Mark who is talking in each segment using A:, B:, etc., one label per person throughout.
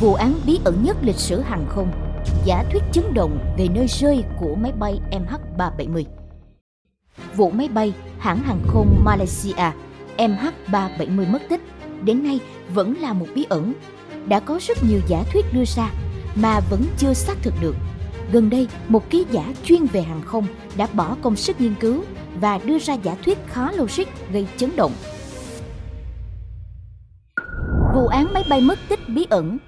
A: vụ án bí ẩn nhất lịch sử hàng không, giả thuyết chấn động về nơi rơi của máy bay MH370. Vụ máy bay hãng hàng không Malaysia MH370 mất tích đến nay vẫn là một bí ẩn. Đã có rất nhiều giả thuyết đưa ra mà vẫn chưa xác thực được. Gần đây, một ký giả chuyên về hàng không đã bỏ công sức nghiên cứu và đưa ra giả thuyết khó logic gây chấn động. Vụ án máy bay mất tích bí ẩn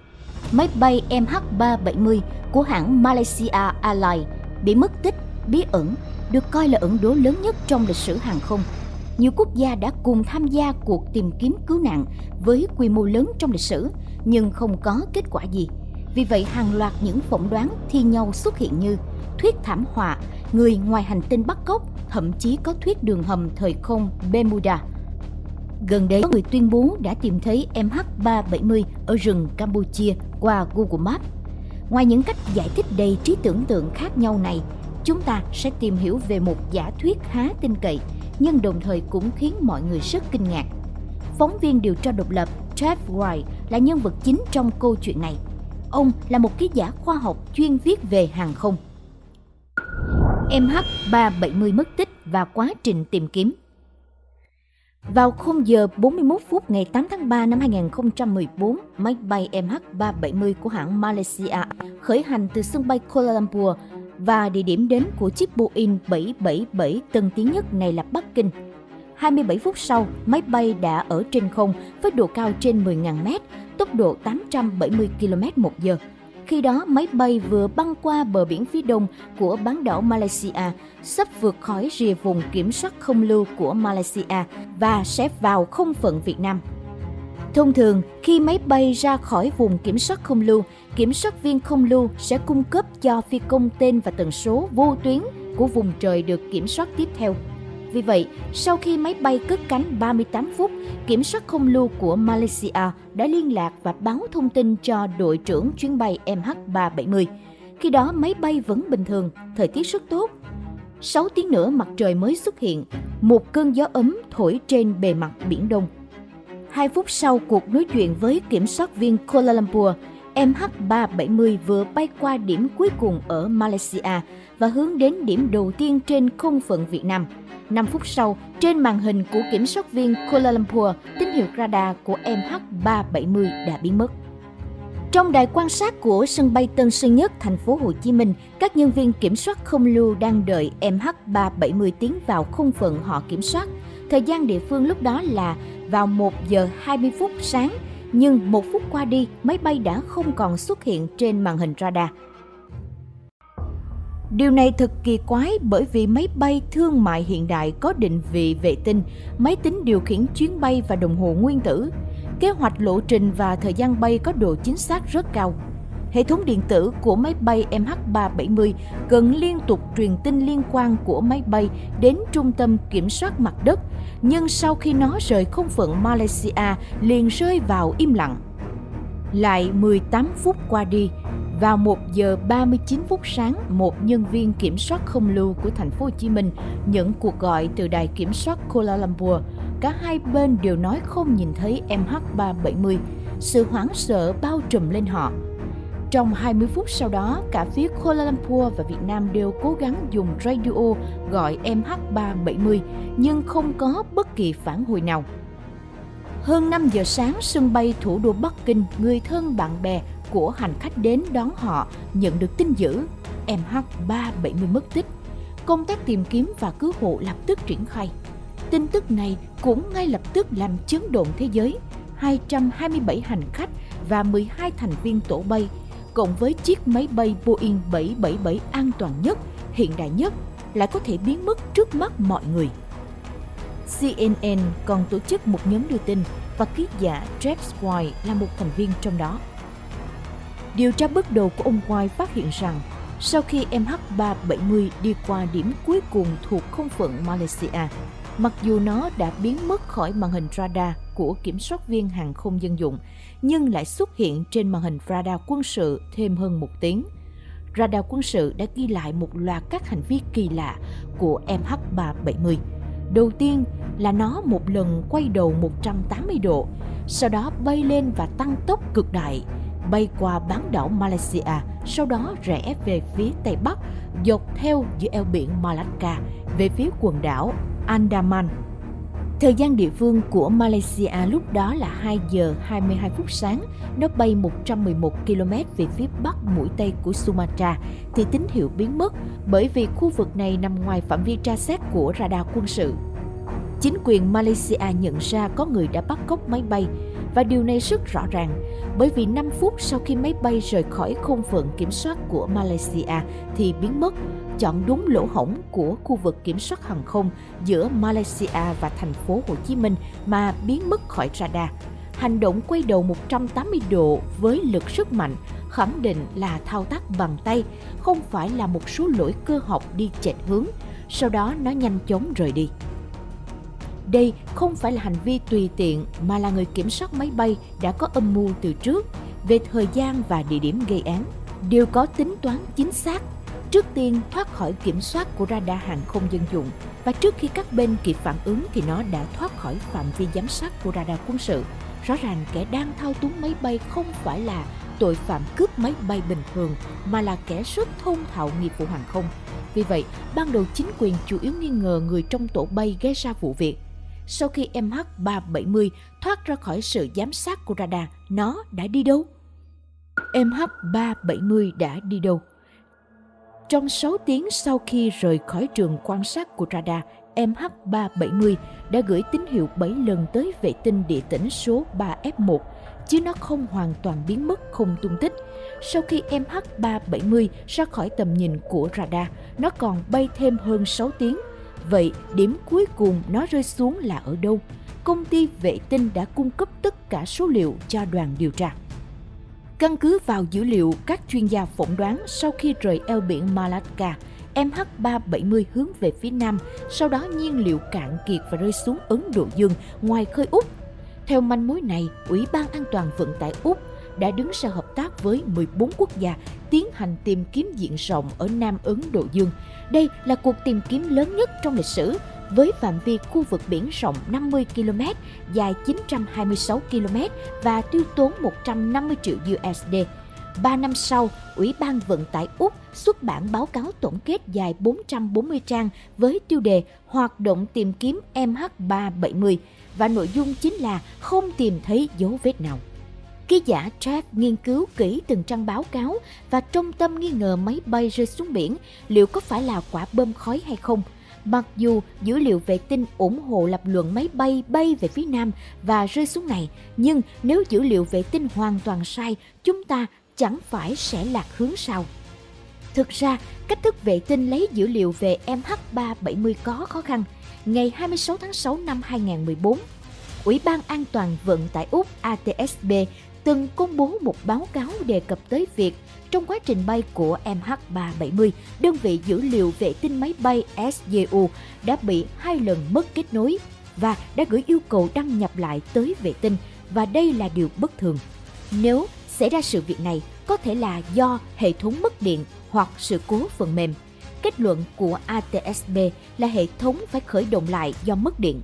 A: Máy bay MH370 của hãng Malaysia Airlines bị mất tích bí ẩn được coi là ẩn đố lớn nhất trong lịch sử hàng không. Nhiều quốc gia đã cùng tham gia cuộc tìm kiếm cứu nạn với quy mô lớn trong lịch sử nhưng không có kết quả gì. Vì vậy hàng loạt những phỏng đoán thi nhau xuất hiện như thuyết thảm họa, người ngoài hành tinh bắt cóc, thậm chí có thuyết đường hầm thời không Bermuda. Gần đây, có người tuyên bố đã tìm thấy MH370 ở rừng Campuchia qua Google Maps. Ngoài những cách giải thích đầy trí tưởng tượng khác nhau này, chúng ta sẽ tìm hiểu về một giả thuyết khá tin cậy, nhưng đồng thời cũng khiến mọi người rất kinh ngạc. Phóng viên điều tra độc lập Jeff Wright là nhân vật chính trong câu chuyện này. Ông là một ký giả khoa học chuyên viết về hàng không. MH370 mất tích và quá trình tìm kiếm vào 0 giờ 41 phút ngày 8 tháng 3 năm 2014, máy bay MH370 của hãng Malaysia khởi hành từ sân bay Kuala Lumpur và địa điểm đến của chiếc Boeing 777 tân tiến nhất này là Bắc Kinh. 27 phút sau, máy bay đã ở trên không với độ cao trên 10.000 mét, tốc độ 870 km một giờ. Khi đó, máy bay vừa băng qua bờ biển phía đông của bán đảo Malaysia, sắp vượt khỏi rìa vùng kiểm soát không lưu của Malaysia và sẽ vào không phận Việt Nam. Thông thường, khi máy bay ra khỏi vùng kiểm soát không lưu, kiểm soát viên không lưu sẽ cung cấp cho phi công tên và tần số vô tuyến của vùng trời được kiểm soát tiếp theo. Vì vậy, sau khi máy bay cất cánh 38 phút, kiểm soát không lưu của Malaysia đã liên lạc và báo thông tin cho đội trưởng chuyến bay MH370. Khi đó máy bay vẫn bình thường, thời tiết rất tốt. 6 tiếng nữa mặt trời mới xuất hiện, một cơn gió ấm thổi trên bề mặt Biển Đông. Hai phút sau cuộc nói chuyện với kiểm soát viên Kuala Lumpur, MH370 vừa bay qua điểm cuối cùng ở Malaysia và hướng đến điểm đầu tiên trên không phận Việt Nam – 5 phút sau, trên màn hình của kiểm soát viên Kuala Lumpur, tín hiệu radar của MH370 đã biến mất. Trong đài quan sát của sân bay Tân Sơn Nhất, thành phố Hồ Chí Minh, các nhân viên kiểm soát không lưu đang đợi MH370 tiến vào không phận họ kiểm soát. Thời gian địa phương lúc đó là vào 1 giờ 20 phút sáng, nhưng một phút qua đi, máy bay đã không còn xuất hiện trên màn hình radar. Điều này thật kỳ quái bởi vì máy bay thương mại hiện đại có định vị vệ tinh, máy tính điều khiển chuyến bay và đồng hồ nguyên tử. Kế hoạch lộ trình và thời gian bay có độ chính xác rất cao. Hệ thống điện tử của máy bay MH370 cần liên tục truyền tin liên quan của máy bay đến trung tâm kiểm soát mặt đất, nhưng sau khi nó rời không phận Malaysia liền rơi vào im lặng. Lại 18 phút qua đi, vào 1 giờ 39 phút sáng, một nhân viên kiểm soát không lưu của thành phố Hồ Chí Minh nhận cuộc gọi từ đài kiểm soát Kuala Lumpur. Cả hai bên đều nói không nhìn thấy MH370. Sự hoảng sợ bao trùm lên họ. Trong 20 phút sau đó, cả phía Kuala Lumpur và Việt Nam đều cố gắng dùng radio gọi MH370 nhưng không có bất kỳ phản hồi nào. Hơn 5 giờ sáng, sân bay thủ đô Bắc Kinh, người thân bạn bè của hành khách đến đón họ nhận được tin dữ MH370 mất tích. Công tác tìm kiếm và cứu hộ lập tức triển khai. Tin tức này cũng ngay lập tức làm chấn động thế giới. 227 hành khách và 12 thành viên tổ bay, cộng với chiếc máy bay Boeing 777 an toàn nhất, hiện đại nhất, lại có thể biến mất trước mắt mọi người. CNN còn tổ chức một nhóm đưa tin và ký giả Jeff White là một thành viên trong đó. Điều tra bước đầu của ông White phát hiện rằng sau khi MH370 đi qua điểm cuối cùng thuộc không phận Malaysia, mặc dù nó đã biến mất khỏi màn hình radar của kiểm soát viên hàng không dân dụng, nhưng lại xuất hiện trên màn hình radar quân sự thêm hơn một tiếng. Radar quân sự đã ghi lại một loạt các hành vi kỳ lạ của MH370. Đầu tiên là nó một lần quay đầu 180 độ, sau đó bay lên và tăng tốc cực đại, bay qua bán đảo Malaysia, sau đó rẽ về phía tây bắc, dọc theo giữa eo biển Malacca về phía quần đảo Andaman. Thời gian địa phương của Malaysia lúc đó là 2 giờ 22 phút sáng, nó bay 111 km về phía bắc mũi tây của Sumatra thì tín hiệu biến mất bởi vì khu vực này nằm ngoài phạm vi tra xét của radar quân sự. Chính quyền Malaysia nhận ra có người đã bắt cóc máy bay và điều này rất rõ ràng bởi vì 5 phút sau khi máy bay rời khỏi không phận kiểm soát của Malaysia thì biến mất, chọn đúng lỗ hổng của khu vực kiểm soát hàng không giữa Malaysia và thành phố Hồ Chí Minh mà biến mất khỏi radar. Hành động quay đầu 180 độ với lực rất mạnh khẳng định là thao tác bằng tay, không phải là một số lỗi cơ học đi chệch hướng, sau đó nó nhanh chóng rời đi. Đây không phải là hành vi tùy tiện mà là người kiểm soát máy bay đã có âm mưu từ trước về thời gian và địa điểm gây án. Đều có tính toán chính xác. Trước tiên thoát khỏi kiểm soát của radar hàng không dân dụng và trước khi các bên kịp phản ứng thì nó đã thoát khỏi phạm vi giám sát của radar quân sự. Rõ ràng kẻ đang thao túng máy bay không phải là tội phạm cướp máy bay bình thường mà là kẻ rất thông thạo nghiệp vụ hàng không. Vì vậy, ban đầu chính quyền chủ yếu nghi ngờ người trong tổ bay gây ra vụ việc sau khi MH370 thoát ra khỏi sự giám sát của radar, nó đã đi đâu? MH370 đã đi đâu? Trong 6 tiếng sau khi rời khỏi trường quan sát của radar, MH370 đã gửi tín hiệu 7 lần tới vệ tinh địa tĩnh số 3F1, chứ nó không hoàn toàn biến mất không tung tích. Sau khi MH370 ra khỏi tầm nhìn của radar, nó còn bay thêm hơn 6 tiếng Vậy điểm cuối cùng nó rơi xuống là ở đâu? Công ty vệ tinh đã cung cấp tất cả số liệu cho đoàn điều tra. Căn cứ vào dữ liệu các chuyên gia phỏng đoán sau khi rời eo biển Malacca, MH370 hướng về phía nam, sau đó nhiên liệu cạn kiệt và rơi xuống Ấn Độ Dương ngoài khơi Úc. Theo manh mối này, Ủy ban An toàn Vận tải Úc đã đứng ra hợp tác với 14 quốc gia tiến hành tìm kiếm diện rộng ở Nam Ấn Độ Dương. Đây là cuộc tìm kiếm lớn nhất trong lịch sử với phạm vi khu vực biển rộng 50 km, dài 926 km và tiêu tốn 150 triệu USD. Ba năm sau, Ủy ban Vận tải Úc xuất bản báo cáo tổng kết dài 440 trang với tiêu đề Hoạt động tìm kiếm MH370 và nội dung chính là không tìm thấy dấu vết nào. Ký giả Jeff nghiên cứu kỹ từng trang báo cáo và trong tâm nghi ngờ máy bay rơi xuống biển liệu có phải là quả bơm khói hay không. Mặc dù dữ liệu vệ tinh ủng hộ lập luận máy bay bay về phía nam và rơi xuống này, nhưng nếu dữ liệu vệ tinh hoàn toàn sai, chúng ta chẳng phải sẽ lạc hướng sao. Thực ra, cách thức vệ tinh lấy dữ liệu về MH370 có khó khăn. Ngày 26 tháng 6 năm 2014, Ủy ban An toàn Vận tải Úc ATSB từng công bố một báo cáo đề cập tới việc trong quá trình bay của MH370, đơn vị dữ liệu vệ tinh máy bay SJU đã bị hai lần mất kết nối và đã gửi yêu cầu đăng nhập lại tới vệ tinh và đây là điều bất thường. Nếu xảy ra sự việc này, có thể là do hệ thống mất điện hoặc sự cố phần mềm. Kết luận của ATSB là hệ thống phải khởi động lại do mất điện.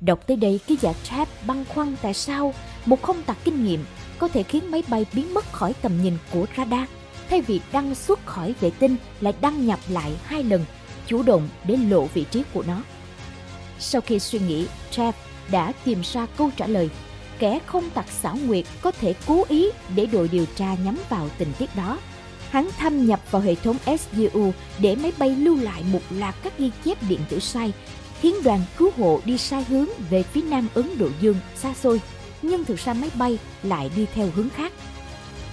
A: Đọc tới đây, ký giả Trap băn khoăn tại sao một không tạc kinh nghiệm có thể khiến máy bay biến mất khỏi tầm nhìn của radar, thay vì đăng xuất khỏi vệ tinh lại đăng nhập lại hai lần, chủ động để lộ vị trí của nó. Sau khi suy nghĩ, Trev đã tìm ra câu trả lời. Kẻ không tặc xảo nguyệt có thể cố ý để đội điều tra nhắm vào tình tiết đó. Hắn thâm nhập vào hệ thống SDU để máy bay lưu lại một loạt các ghi chép điện tử sai, khiến đoàn cứu hộ đi sai hướng về phía nam Ấn Độ Dương xa xôi nhưng thực ra máy bay lại đi theo hướng khác.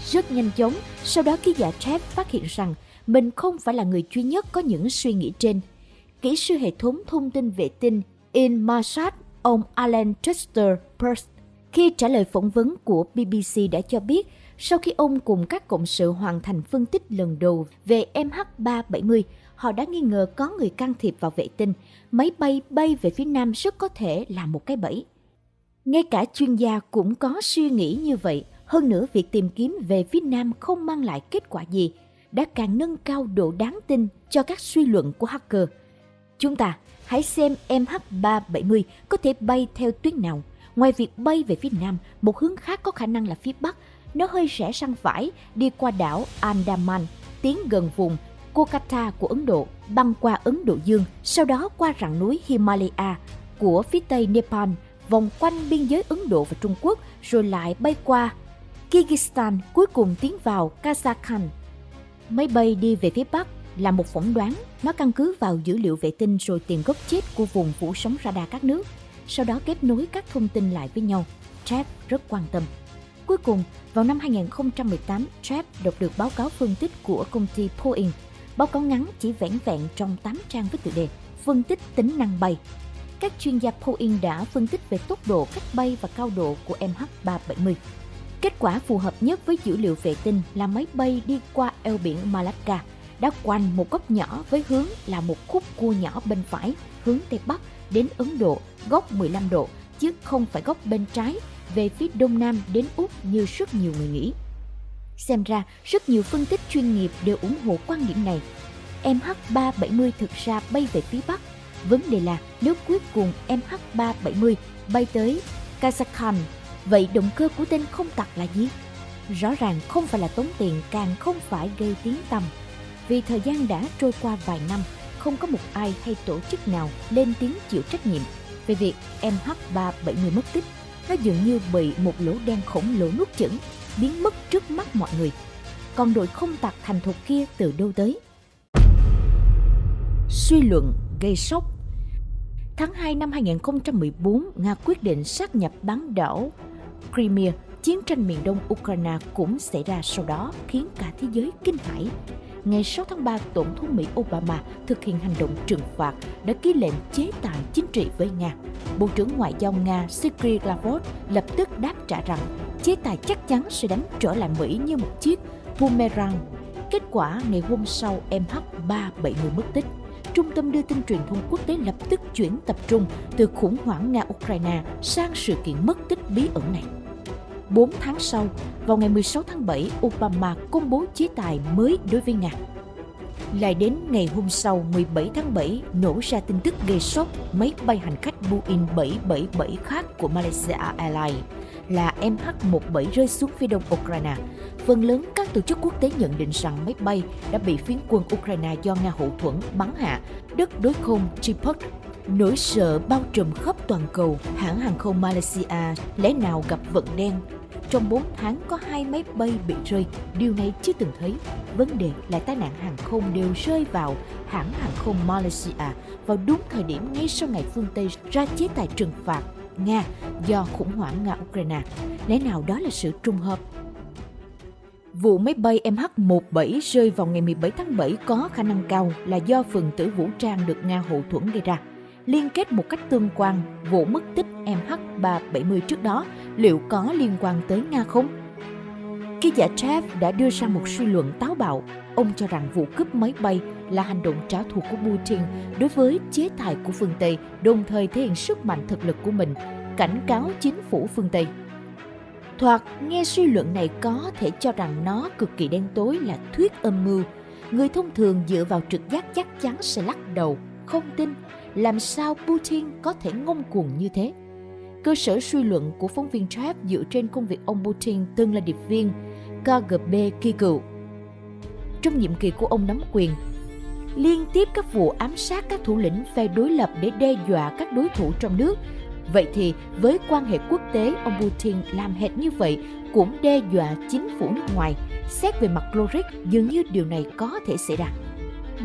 A: Rất nhanh chóng, sau đó ký giả Trev phát hiện rằng mình không phải là người duy nhất có những suy nghĩ trên. Kỹ sư hệ thống thông tin vệ tinh In Marsat, ông Alan Chester Peirce, khi trả lời phỏng vấn của BBC đã cho biết sau khi ông cùng các cộng sự hoàn thành phân tích lần đầu về MH370, họ đã nghi ngờ có người can thiệp vào vệ tinh. Máy bay bay về phía nam rất có thể là một cái bẫy. Ngay cả chuyên gia cũng có suy nghĩ như vậy. Hơn nữa, việc tìm kiếm về phía Nam không mang lại kết quả gì, đã càng nâng cao độ đáng tin cho các suy luận của hacker. Chúng ta hãy xem MH370 có thể bay theo tuyến nào. Ngoài việc bay về phía Nam, một hướng khác có khả năng là phía Bắc nó hơi rẽ sang phải đi qua đảo Andaman, tiến gần vùng Kolkata của Ấn Độ, băng qua Ấn Độ Dương, sau đó qua rặng núi Himalaya của phía tây Nepal, vòng quanh biên giới Ấn Độ và Trung Quốc, rồi lại bay qua Kyrgyzstan, cuối cùng tiến vào Kazakhstan. Máy bay đi về phía Bắc là một phỏng đoán, nó căn cứ vào dữ liệu vệ tinh rồi tìm gốc chết của vùng phủ sóng radar các nước, sau đó kết nối các thông tin lại với nhau. Trap rất quan tâm. Cuối cùng, vào năm 2018, Trap đọc được báo cáo phân tích của công ty Boeing. Báo cáo ngắn chỉ vẻn vẹn trong 8 trang với tựa đề Phân tích tính năng bay. Các chuyên gia Boeing đã phân tích về tốc độ cách bay và cao độ của MH370. Kết quả phù hợp nhất với dữ liệu vệ tinh là máy bay đi qua eo biển Malacca, đã quanh một góc nhỏ với hướng là một khúc cua nhỏ bên phải, hướng Tây Bắc đến Ấn Độ, góc 15 độ, chứ không phải góc bên trái về phía Đông Nam đến Úc như rất nhiều người nghĩ. Xem ra, rất nhiều phân tích chuyên nghiệp đều ủng hộ quan điểm này. MH370 thực ra bay về phía Bắc. Vấn đề là nếu cuối cùng MH370 bay tới Kazakhstan, vậy động cơ của tên không tặc là gì? Rõ ràng không phải là tốn tiền càng không phải gây tiếng tăm. Vì thời gian đã trôi qua vài năm, không có một ai hay tổ chức nào lên tiếng chịu trách nhiệm về việc MH370 mất tích. Nó dường như bị một lỗ đen khổng lồ nuốt chửng, biến mất trước mắt mọi người. Còn đội không tặc thành thục kia từ đâu tới? Suy luận gây sốc Tháng 2 năm 2014, Nga quyết định sát nhập bán đảo Crimea. Chiến tranh miền đông Ukraine cũng xảy ra sau đó khiến cả thế giới kinh hãi ngày 6 tháng 3, Tổng thống Mỹ Obama thực hiện hành động trừng phạt đã ký lệnh chế tài chính trị với Nga. Bộ trưởng Ngoại giao Nga Sergei Lavrov lập tức đáp trả rằng chế tài chắc chắn sẽ đánh trở lại Mỹ như một chiếc boomerang. Kết quả, ngày hôm sau, MH370 mất tích. Trung tâm đưa tin truyền thông quốc tế lập tức chuyển tập trung từ khủng hoảng Nga-Ukraine sang sự kiện mất tích bí ẩn này. 4 tháng sau, vào ngày 16 tháng 7, Obama công bố chế tài mới đối với Nga. Lại đến ngày hôm sau 17 tháng 7 nổ ra tin tức gây sốc máy bay hành khách Boeing 777 khác của Malaysia Airlines là MH17 rơi xuống phía đông Ukraine. Phần lớn các tổ chức quốc tế nhận định rằng máy bay đã bị phiến quân Ukraine do Nga hậu thuẫn bắn hạ. Đất đối không Chipot, Nỗi sợ bao trùm khắp toàn cầu, hãng hàng không Malaysia lẽ nào gặp vận đen? Trong 4 tháng có hai máy bay bị rơi, điều này chưa từng thấy. Vấn đề là tai nạn hàng không đều rơi vào hãng hàng không Malaysia vào đúng thời điểm ngay sau ngày phương Tây ra chế tài trừng phạt. Nga do khủng hoảng Nga-Ukraine. Lẽ nào đó là sự trùng hợp? Vụ máy bay MH17 rơi vào ngày 17 tháng 7 có khả năng cao là do phần tử vũ trang được Nga hậu thuẫn gây ra liên kết một cách tương quan, vụ mất tích MH370 trước đó, liệu có liên quan tới Nga không? Ký giả Trev đã đưa ra một suy luận táo bạo. Ông cho rằng vụ cướp máy bay là hành động trả thù của Putin đối với chế tài của phương Tây, đồng thời thể hiện sức mạnh thực lực của mình, cảnh cáo chính phủ phương Tây. Thoạt nghe suy luận này có thể cho rằng nó cực kỳ đen tối là thuyết âm mưu. Người thông thường dựa vào trực giác chắc chắn sẽ lắc đầu, không tin làm sao Putin có thể ngông cuồng như thế. Cơ sở suy luận của phóng viên Trap dựa trên công việc ông Putin từng là điệp viên KGB kỳ cựu. Trong nhiệm kỳ của ông nắm quyền, liên tiếp các vụ ám sát các thủ lĩnh phe đối lập để đe dọa các đối thủ trong nước. Vậy thì với quan hệ quốc tế, ông Putin làm hệt như vậy cũng đe dọa chính phủ nước ngoài. Xét về mặt logic, dường như điều này có thể xảy ra.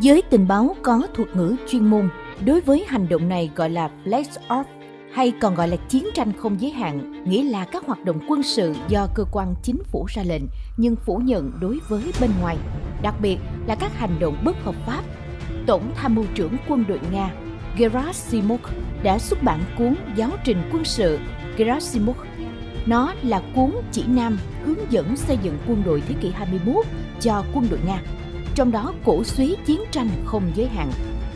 A: Giới tình báo có thuật ngữ chuyên môn đối với hành động này gọi là flex Off hay còn gọi là chiến tranh không giới hạn, nghĩa là các hoạt động quân sự do cơ quan chính phủ ra lệnh nhưng phủ nhận đối với bên ngoài, đặc biệt là các hành động bất hợp pháp. Tổng tham mưu trưởng quân đội Nga Gerasimov đã xuất bản cuốn giáo trình quân sự Gerasimov. Nó là cuốn chỉ nam hướng dẫn xây dựng quân đội thế kỷ 21 cho quân đội Nga, trong đó cổ suý chiến tranh không giới hạn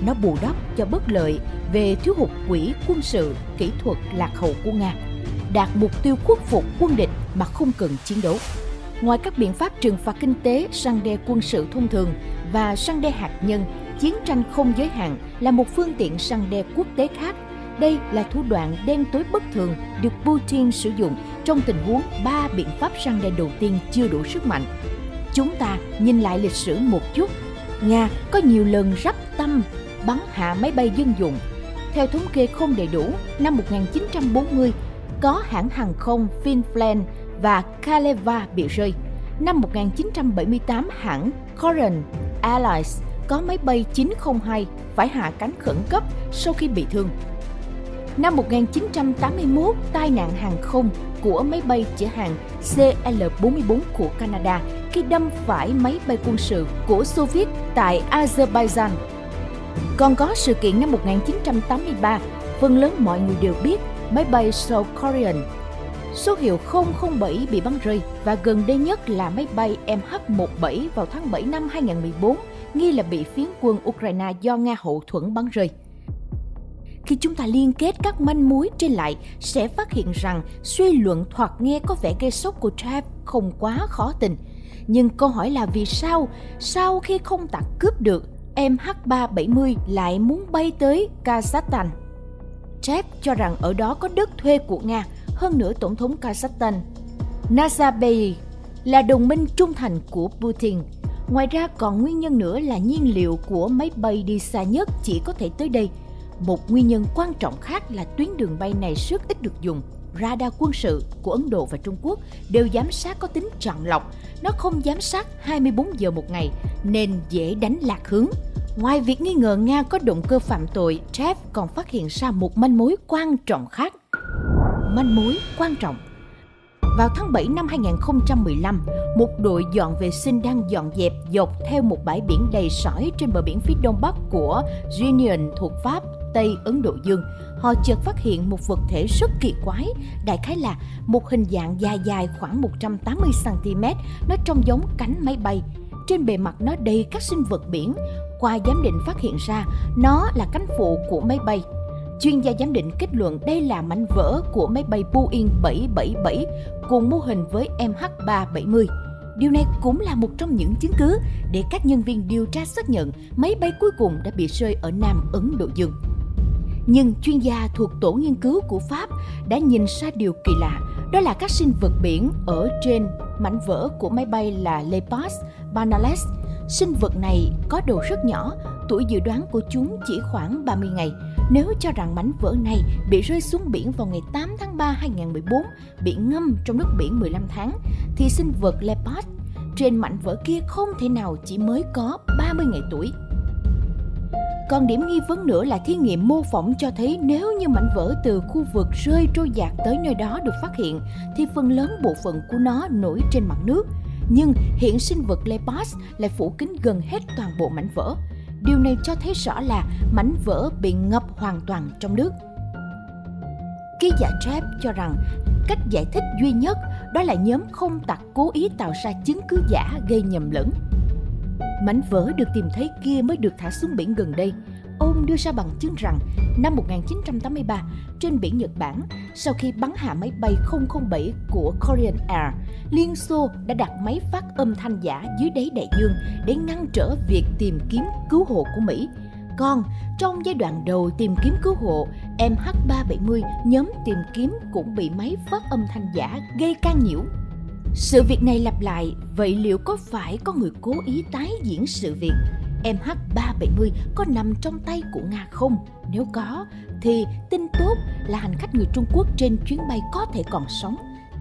A: nó bù đắp cho bất lợi về thiếu hụt quỹ quân sự, kỹ thuật lạc hậu của Nga, đạt mục tiêu khuất phục quân địch mà không cần chiến đấu. Ngoài các biện pháp trừng phạt kinh tế, săn đe quân sự thông thường và săn đe hạt nhân, chiến tranh không giới hạn là một phương tiện săn đe quốc tế khác. Đây là thủ đoạn đen tối bất thường được Putin sử dụng trong tình huống ba biện pháp săn đe đầu tiên chưa đủ sức mạnh. Chúng ta nhìn lại lịch sử một chút. Nga có nhiều lần rắp tâm bắn hạ máy bay dân dụng. Theo thống kê không đầy đủ, năm 1940 có hãng hàng không Finland và Kaleva bị rơi. Năm 1978, hãng Korean Airlines có máy bay 902 phải hạ cánh khẩn cấp sau khi bị thương. Năm 1981, tai nạn hàng không của máy bay chở hàng CL-44 của Canada khi đâm phải máy bay quân sự của Soviet tại Azerbaijan. Còn có sự kiện năm 1983, phần lớn mọi người đều biết máy bay South Korean. Số hiệu 007 bị bắn rơi và gần đây nhất là máy bay MH17 vào tháng 7 năm 2014 nghi là bị phiến quân Ukraine do Nga hậu thuẫn bắn rơi. Khi chúng ta liên kết các manh mối trên lại, sẽ phát hiện rằng suy luận thoạt nghe có vẻ gây sốc của Trav không quá khó tình Nhưng câu hỏi là vì sao, sau khi không tặc cướp được, MH370 lại muốn bay tới Kazakhstan? Jeff cho rằng ở đó có đất thuê của Nga, hơn nữa Tổng thống Kazakhstan Nazarbayev là đồng minh trung thành của Putin. Ngoài ra còn nguyên nhân nữa là nhiên liệu của máy bay đi xa nhất chỉ có thể tới đây. Một nguyên nhân quan trọng khác là tuyến đường bay này rất ít được dùng. Radar quân sự của Ấn Độ và Trung Quốc đều giám sát có tính chọn lọc. Nó không giám sát 24 giờ một ngày nên dễ đánh lạc hướng. Ngoài việc nghi ngờ Nga có động cơ phạm tội, Jeff còn phát hiện ra một manh mối quan trọng khác manh mối quan trọng. Vào tháng 7 năm 2015, một đội dọn vệ sinh đang dọn dẹp dọc theo một bãi biển đầy sỏi trên bờ biển phía đông bắc của Union thuộc Pháp, Tây Ấn Độ Dương. Họ chợt phát hiện một vật thể rất kỳ quái, đại khái là một hình dạng dài dài khoảng 180cm, nó trông giống cánh máy bay. Trên bề mặt nó đầy các sinh vật biển. Qua giám định phát hiện ra, nó là cánh phụ của máy bay Chuyên gia giám định kết luận đây là mảnh vỡ của máy bay Boeing 777 cùng mô hình với MH370. Điều này cũng là một trong những chứng cứ để các nhân viên điều tra xác nhận máy bay cuối cùng đã bị rơi ở Nam Ấn Độ Dương. Nhưng chuyên gia thuộc tổ nghiên cứu của Pháp đã nhìn ra điều kỳ lạ, đó là các sinh vật biển ở trên mảnh vỡ của máy bay là Lepas Banales. Sinh vật này có đầu rất nhỏ, tuổi dự đoán của chúng chỉ khoảng 30 ngày, nếu cho rằng mảnh vỡ này bị rơi xuống biển vào ngày 8 tháng 3 2014, bị ngâm trong nước biển 15 tháng, thì sinh vật leopard trên mảnh vỡ kia không thể nào chỉ mới có 30 ngày tuổi. Còn điểm nghi vấn nữa là thí nghiệm mô phỏng cho thấy nếu như mảnh vỡ từ khu vực rơi trôi dạt tới nơi đó được phát hiện, thì phần lớn bộ phận của nó nổi trên mặt nước. Nhưng hiện sinh vật Lepas lại phủ kín gần hết toàn bộ mảnh vỡ. Điều này cho thấy rõ là mảnh vỡ bị ngập hoàn toàn trong nước. Ký giả Trap cho rằng cách giải thích duy nhất đó là nhóm không tặc cố ý tạo ra chứng cứ giả gây nhầm lẫn. Mảnh vỡ được tìm thấy kia mới được thả xuống biển gần đây Ông đưa ra bằng chứng rằng năm 1983 trên biển Nhật Bản, sau khi bắn hạ máy bay 007 của Korean Air, Liên Xô đã đặt máy phát âm thanh giả dưới đáy đại dương để ngăn trở việc tìm kiếm cứu hộ của Mỹ. Còn trong giai đoạn đầu tìm kiếm cứu hộ, MH370 nhóm tìm kiếm cũng bị máy phát âm thanh giả gây can nhiễu. Sự việc này lặp lại, vậy liệu có phải có người cố ý tái diễn sự việc? MH370 có nằm trong tay của Nga không? Nếu có, thì tin tốt là hành khách người Trung Quốc trên chuyến bay có thể còn sống.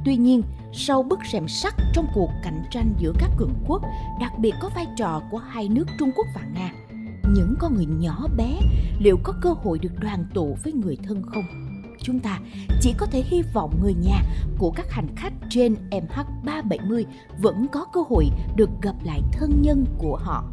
A: Tuy nhiên, sau bức rèm sắt trong cuộc cạnh tranh giữa các cường quốc, đặc biệt có vai trò của hai nước Trung Quốc và Nga, những con người nhỏ bé liệu có cơ hội được đoàn tụ với người thân không? Chúng ta chỉ có thể hy vọng người nhà của các hành khách trên MH370 vẫn có cơ hội được gặp lại thân nhân của họ.